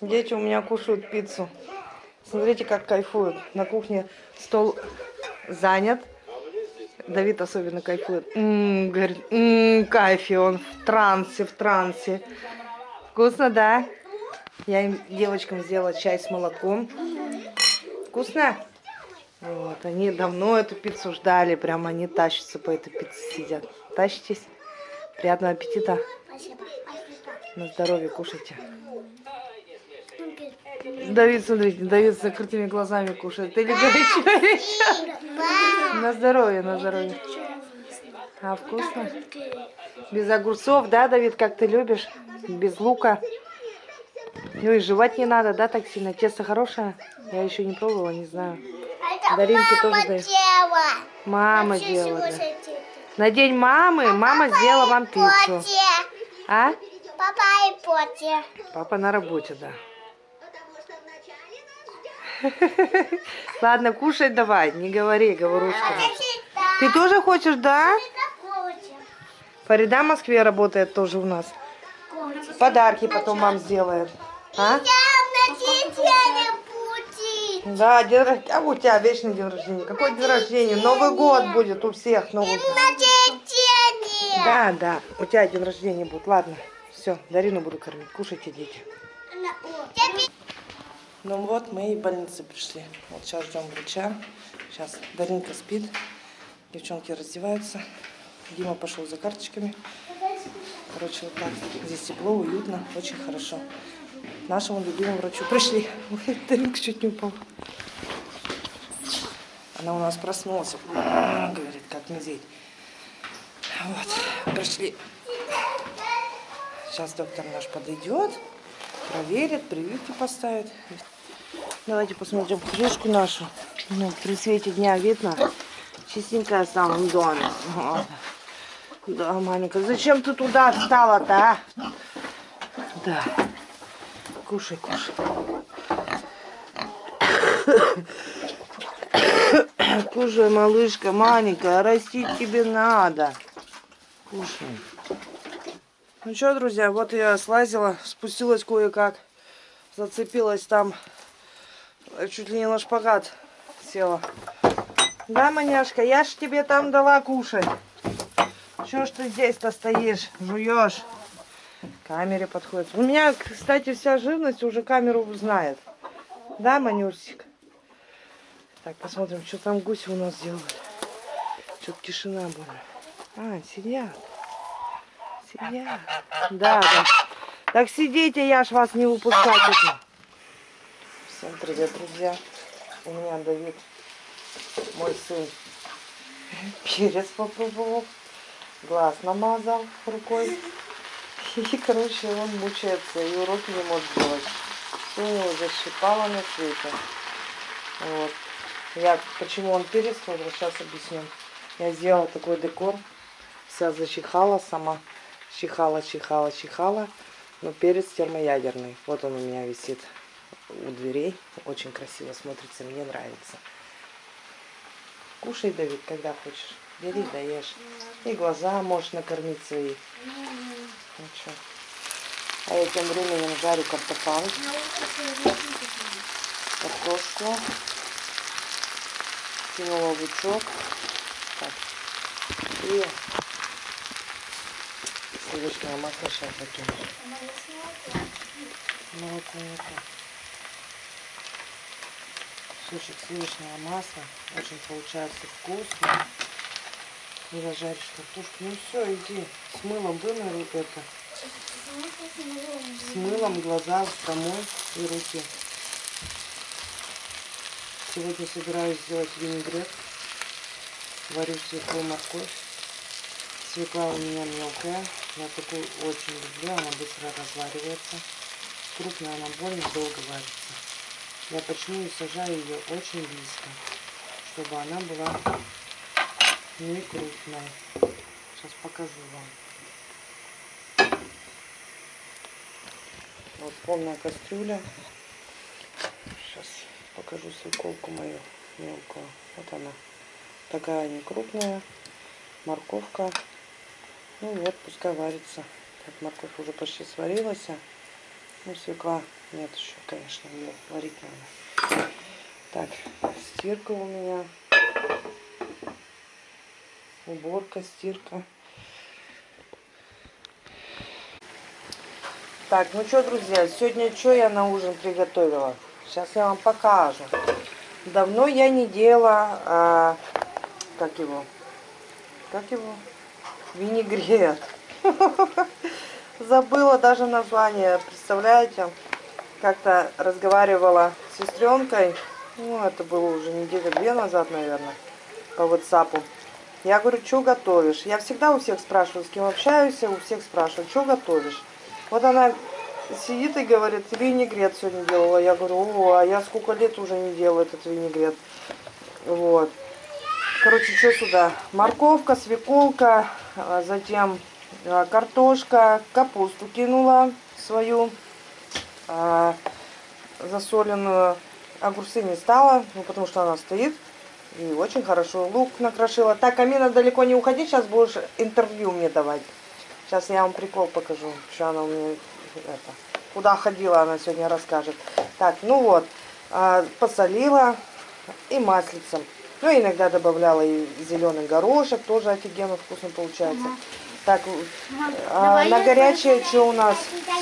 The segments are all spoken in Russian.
Дети у меня кушают пиццу. Смотрите, как кайфуют. На кухне стол занят. Давид особенно кайфует. М-м, говорит, м-м, кайфе, он в трансе, в трансе. Вкусно, да? Я им, девочкам сделала чай с молоком. Вкусно? Вот, они давно эту пиццу ждали, прям они тащатся по этой пицце сидят. Тащитесь. Приятного аппетита. Спасибо. На здоровье кушайте. Давид, смотрите, Давид с закрытыми глазами кушает. Или горячо, На здоровье, на здоровье. А вкусно? Без огурцов, да, Давид, как ты любишь? Без лука. Ну и жевать не надо, да, так сильно? Тесто хорошее? Я еще не пробовала, не знаю. Даринке тоже даю. Мама делала. да. На день мамы мама сделала вам пиццу. А? Папа и Поти. Папа на работе, да. Ладно, кушай давай, не говори, говорушка. Ты тоже хочешь, да? Фарида в Москве работает тоже у нас. Подарки потом вам сделает. А? Да, день рождения. А у тебя вечный день рождения. Какой день рождения? Новый год будет у всех. Новый год. Да, да. У тебя день рождения будет. Ладно. Все, Дарину буду кормить. Кушайте, дети. Ну вот, мы и в больнице пришли. Вот сейчас ждем врача. Сейчас Даринка спит. Девчонки раздеваются. Дима пошел за карточками. Короче, вот так. Здесь тепло, уютно, очень хорошо. Нашему любимому врачу пришли. Даринка чуть не упала. Она у нас проснулась. Говорит, как медведь. Вот, пришли. Сейчас доктор наш подойдет, проверит, прививки поставит. Давайте посмотрим крышку нашу. Ну, при свете дня видно. Чистенькая в самом доме. Да, маленькая. Зачем ты туда встала-то, а? Да. Кушай, кушай. Кушай, малышка, маленькая, растить тебе надо. Кушай. Ну что, друзья, вот я слазила, спустилась кое-как. Зацепилась там, чуть ли не на шпагат села. Да, маняшка, я ж тебе там дала кушать. Чего ж ты здесь-то стоишь, жуешь? Камере подходит. У меня, кстати, вся живность уже камеру знает. Да, Манюрсик? Так, посмотрим, что там гуси у нас делают. Что-то тишина была. А, сидят. Сидят. Да, да. Так сидите, я ж вас не выпускать буду. Всем привет, друзья. У меня Давид, мой сын, перец попробовал, глаз намазал рукой. И, короче, он мучается, и уроки не может делать. Все у него защипало на свете. Вот. Я, почему он перец сейчас объясню. Я сделала такой декор. Вся зачихала сама. Чихала, чихала, чихала. Но перец термоядерный. Вот он у меня висит у дверей. Очень красиво смотрится, мне нравится. Кушай, Давид, когда хочешь. Бери, даешь. И глаза можешь накормить свои. Ну что. А я тем временем жарю картофан. Картошку. Кинула лучок. Так. И сливочное масло сейчас закину. Молоко это. Слушай, сливочное масло. Очень получается вкусно. Когда жаришь картошку. Ну все, иди. С мылом вымой вот это. С мылом глаза промой и руки. Сегодня собираюсь сделать винегрет. Варю свеклу морковь. Свекла у меня мелкая. Я такую очень люблю. Она быстро разваривается. Крупная она больно долго варится. Я почему и сажаю ее очень близко, чтобы она была не крупная. Сейчас покажу вам. Вот полная кастрюля. Сейчас покажу свеколку мою мелкую. Вот она. Такая не крупная. Морковка. Ну вот, пускай варится. Так, морковь уже почти сварилась. Ну, свекла нет еще, конечно, ее варить надо. Так, стирка у меня. Уборка, стирка. Так, ну что, друзья, сегодня что я на ужин приготовила? Сейчас я вам покажу. Давно я не делала, а, как его, как его, винегрет. Забыла даже название, представляете? Как-то разговаривала с сестренкой, ну, это было уже недели две назад, наверное, по WhatsApp. Я говорю, что готовишь? Я всегда у всех спрашиваю, с кем общаюсь, у всех спрашиваю, что готовишь? Вот она сидит и говорит, винегрет сегодня делала. Я говорю, о, а я сколько лет уже не делаю этот винегрет. Вот. Короче, что сюда? Морковка, свеколка, а затем а, картошка, капусту кинула свою а, засоленную. Огурцы не стала, ну, потому что она стоит. И очень хорошо лук накрошила. Так, Амина, далеко не уходи, сейчас будешь интервью мне давать. Сейчас я вам прикол покажу, что она у меня это, куда ходила, она сегодня расскажет. Так, ну вот, посолила и маслицем. Ну, иногда добавляла и зеленый горошек, тоже офигенно вкусно получается. Так, а, на горячее что у нас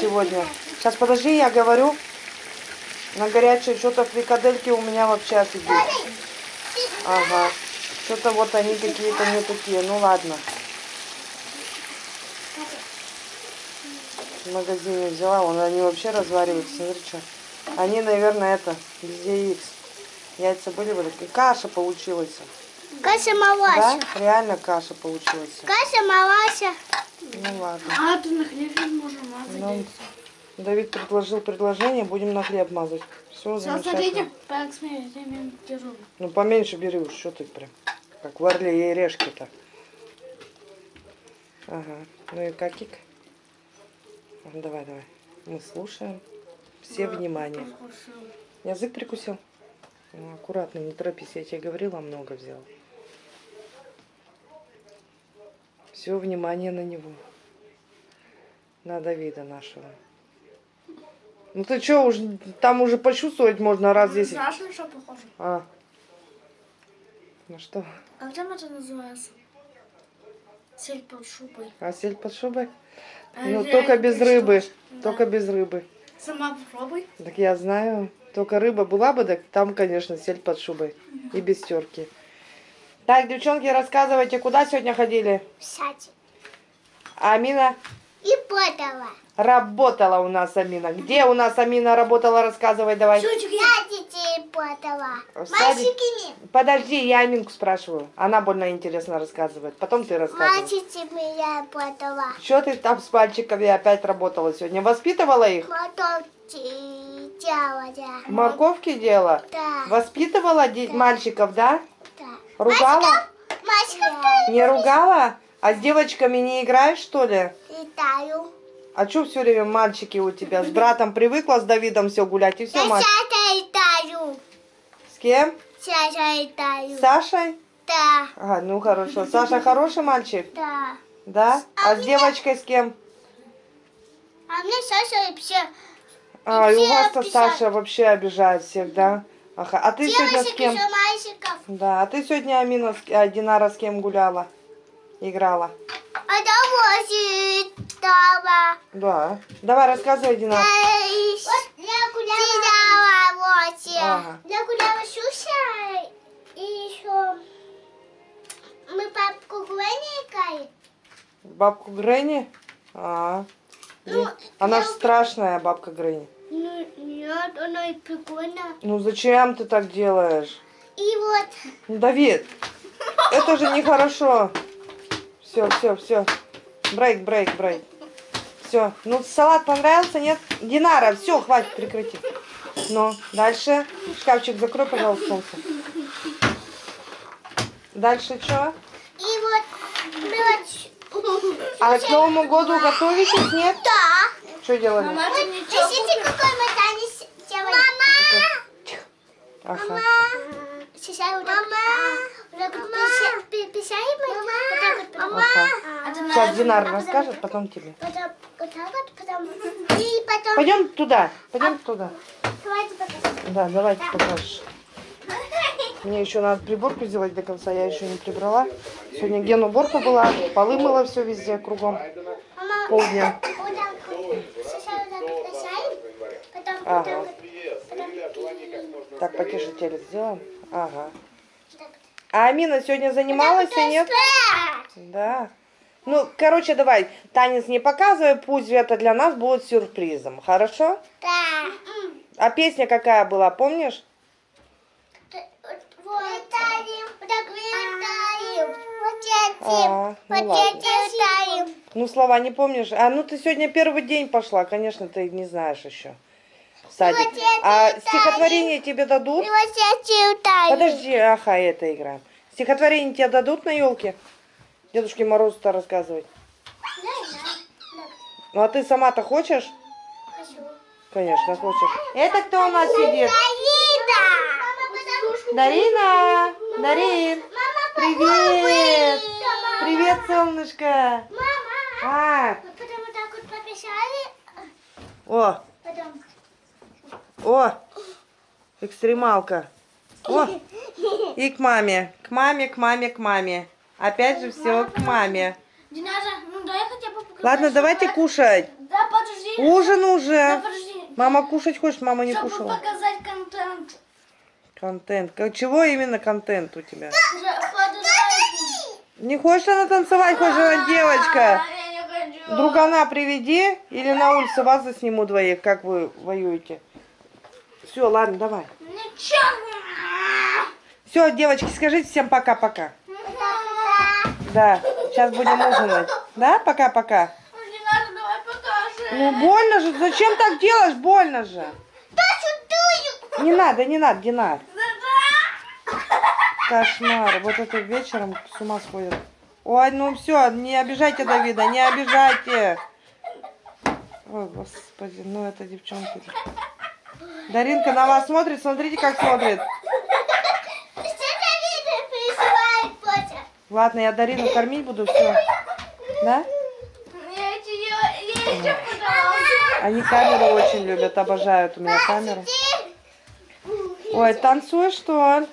сегодня? Сейчас, подожди, я говорю. На горячее что-то фрикадельки у меня вообще офигеть. Ага. Что-то вот они какие-то не такие. Ну ладно. В магазине взяла. Вон они вообще развариваются. Смотри, что. Они, наверное, это, без яиц. Яйца были бы такие. Каша получилась. Каша Да? малася. Реально каша получилась. Каша малася. Ну ладно. А, то на хлеб можем мазать. Ну, Давид предложил предложение, будем на хлеб мазать. Все, замечательно. Ну поменьше бери уж, что ты прям. Как в Орле и решки-то. Ага. Ну и какик? Давай, давай. Мы слушаем. Все внимание. Язык прикусил? Ну, аккуратно, не торопись. Я тебе говорила, много взял. Все внимание на него. На Давида нашего. Ну ты что, уж там уже почувствовать можно раз десять. Знаешь, на что похоже? А. Ну что? А там это называется? Сель под шубой. А сель под шубой? А Ну, только без рыбы. Да. Только без рыбы. Сама попробуй. Так я знаю. Только рыба была бы, так там, конечно, сель под шубой. И без терки. Так, девчонки, рассказывайте, куда сегодня ходили? Сядь. Амина И подала. работала у нас, Амина. Где у нас Амина работала? Рассказывай давай. Я. Садик- Мальчики, Подожди, я Аминку спрашиваю. Она больно интересно рассказывает. Потом ты рассказывай. мальчики меня подала. Что ты там с мальчиками опять работала сегодня? Воспитывала их? Мотовки делала. Морковки делала? Да. Воспитывала де- мальчиков, да? Да. Ругала? Мальчиков Не ругала? А с девочками не играешь, что ли? летаю. А что все время мальчики у тебя? С братом привыкла с Давидом все гулять и все Я мальчики. С кем? Сейчас летаю. С Сашей? Да. Ага, ну хорошо. Саша хороший мальчик? Да. Да? А с меня- девочкой с кем? А мне Саша все А, и у вас-то. Саша вообще обижает всех, да? Ага. А ты сегодня с девочек кем? мальчиков. Да, а ты сегодня, Амина, с... а, Динара с кем гуляла? Играла? А дома. Да. Давай, рассказывай, Динар. Я гуляла вот. Ага. Я гуляла с Сюшей. И еще мы папку Гвенни играли. Бабку Гренни? А, Ну, она я- же страшная, бабка Гренни. Ну, нет, она и прикольно. Ну зачем ты так делаешь? И вот, Ну, Давид, это же нехорошо. Все, все, все. Брейк, брейк, брейк. Все. Ну, салат понравился, нет? Динара, все, хватит, прекрати. Ну, дальше. Шкафчик закрой, пожалуйста, солнце. Дальше что? и вот, вот... А к Новому году готовитесь, нет? Да. Что делали? Мама, чё Смотрите, какой мы танец делаем. Мама! Ага. Сейчас вот так. Вот так вот пися- пи- писаем мы. Вот так вот. Ага. А Сейчас на- Динар расскажет, потом тебе. Потом вот так вот, потом... И потом... Пойдем туда. Пойдем туда. Давайте покажем. Да, давайте покажешь. Мне еще надо приборку сделать до конца, я еще не прибрала. Сегодня ген уборка была, полы мыла все везде кругом. Мама, Полдня. Ага. так потише телек сделаем. Ага. А Амина сегодня занималась и нет? Да. Ну, короче, давай, танец не показывай, пусть это для нас будет сюрпризом, хорошо? Да. А песня какая была, помнишь? А, ну ладно. Ну, слова не помнишь? А, ну ты сегодня первый день пошла, конечно, ты не знаешь еще. Садик. А стихотворение тебе дадут? Подожди, ага, это играем. Стихотворение тебе дадут на елке? Дедушке Морозу-то рассказывать. Да, да. Ну, а ты сама-то хочешь? Хочу. Конечно, хочешь. Это кто у нас сидит? Дарина! Дарина! Дарин! Привет! Привет, солнышко! Мама! А, Вот потом вот так вот пописали, о, о, экстремалка. О, и к маме, к маме, к маме, к маме. Опять же все к маме. Ну. Ладно, давайте кушать. Да, подожди. Ужин Да, уже. подожди. Мама кушать хочешь, мама не Чтобы кушала. показать контент. Контент. Чего именно контент у тебя? Не хочешь она танцевать, хочешь она девочка? А, не хочу. Другана приведи или на улице вас засниму двоих, как вы воюете. Все, ладно, давай. Все, девочки, скажите всем пока-пока. Да, сейчас будем ужинать. Да, пока-пока. Динара, давай покажем. Ну, больно же. Зачем так делаешь? Больно же. Не надо, не надо, Динар. Кошмар. Вот это вечером с ума сходит. Ой, ну все, не обижайте Давида, не обижайте. Ой, господи, ну это девчонки. Даринка на вас смотрит, смотрите, как смотрит. Что Давида присылает, Потя? Ладно, я Дарину кормить буду, все. Да? Они камеру очень любят, обожают у меня камеру. Ой, танцуешь, что ли?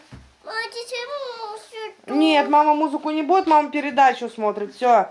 Нет, мама музыку не будет, мама передачу смотрит. Все.